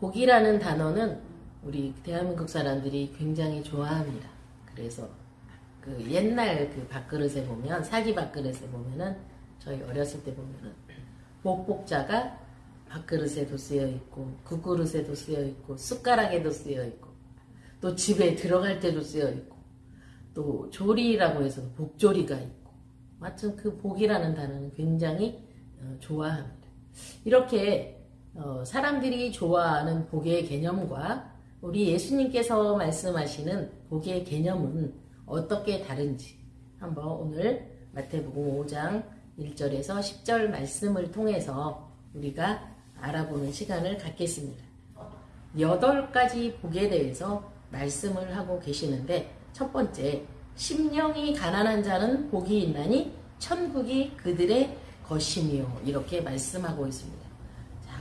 복이라는 단어는 우리 대한민국 사람들이 굉장히 좋아합니다. 그래서 그 옛날 그 밥그릇에 보면 사기 밥그릇에 보면은 저희 어렸을 때 보면은 복복자가 밥그릇에도 쓰여 있고 국그릇에도 쓰여 있고 숟가락에도 쓰여 있고 또 집에 들어갈 때도 쓰여 있고 또 조리라고 해서 복조리가 있고 마침 그 복이라는 단어는 굉장히 어, 좋아합니다. 이렇게 어, 사람들이 좋아하는 복의 개념과 우리 예수님께서 말씀하시는 복의 개념은 어떻게 다른지 한번 오늘 마태복음 5장 1절에서 10절 말씀을 통해서 우리가 알아보는 시간을 갖겠습니다. 여덟 가지 복에 대해서 말씀을 하고 계시는데 첫 번째 심령이 가난한 자는 복이 있나니 천국이 그들의 것이며 이렇게 말씀하고 있습니다.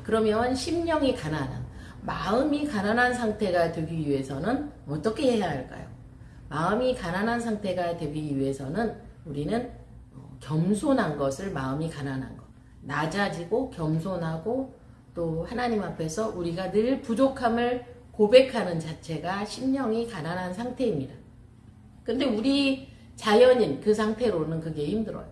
자 그러면 심령이 가난한 마음이 가난한 상태가 되기 위해서는 어떻게 해야 할까요? 마음이 가난한 상태가 되기 위해서는 우리는 어, 겸손한 것을 마음이 가난한 것 낮아지고 겸손하고 또 하나님 앞에서 우리가 늘 부족함을 고백하는 자체가 심령이 가난한 상태입니다. 근데 우리 자연인 그 상태로는 그게 힘들어요.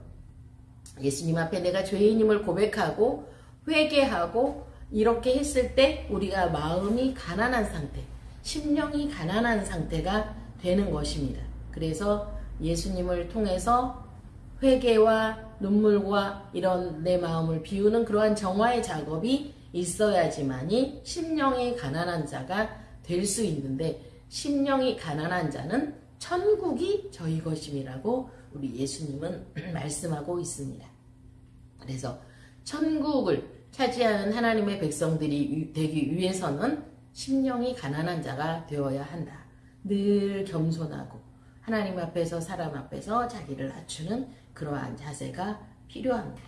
예수님 앞에 내가 죄인임을 고백하고 회개하고 이렇게 했을 때 우리가 마음이 가난한 상태, 심령이 가난한 상태가 되는 것입니다. 그래서 예수님을 통해서 회개와 눈물과 이런 내 마음을 비우는 그러한 정화의 작업이 있어야지만이 심령이 가난한 자가 될 수 있는데 심령이 가난한 자는 천국이 저희 것임이라고 우리 예수님은 말씀하고 있습니다. 그래서 천국을 차지하는 하나님의 백성들이 되기 위해서는 심령이 가난한 자가 되어야 한다. 늘 겸손하고 하나님 앞에서 사람 앞에서 자기를 낮추는 그러한 자세가 필요합니다.